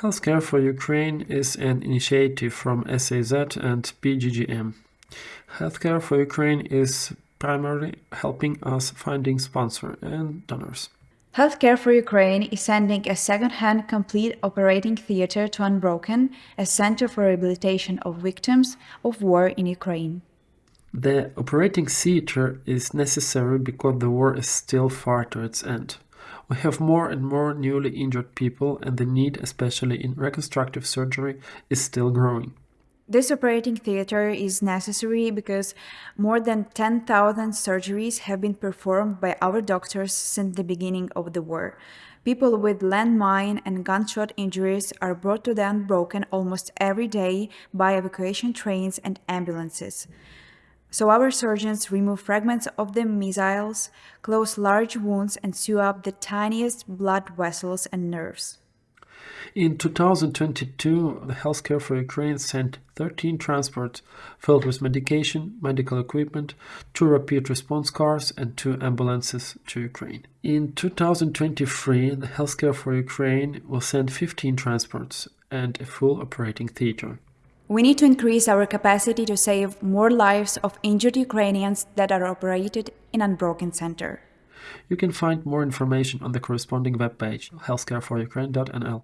Healthcare for Ukraine is an initiative from SAZ and BGGM. Healthcare for Ukraine is primarily helping us finding sponsors and donors. Healthcare for Ukraine is sending a second-hand complete operating theater to Unbroken, a center for rehabilitation of victims of war in Ukraine. The operating theater is necessary because the war is still far to its end. We have more and more newly injured people and the need, especially in reconstructive surgery, is still growing. This operating theater is necessary because more than 10,000 surgeries have been performed by our doctors since the beginning of the war. People with landmine and gunshot injuries are brought to the unbroken almost every day by evacuation trains and ambulances. So our surgeons remove fragments of the missiles, close large wounds and sew up the tiniest blood vessels and nerves. In 2022, the Healthcare for Ukraine sent 13 transports filled with medication, medical equipment, two rapid response cars and two ambulances to Ukraine. In 2023, the Healthcare for Ukraine will send 15 transports and a full operating theater. We need to increase our capacity to save more lives of injured Ukrainians that are operated in Unbroken Center. You can find more information on the corresponding webpage healthcareforukraine.nl.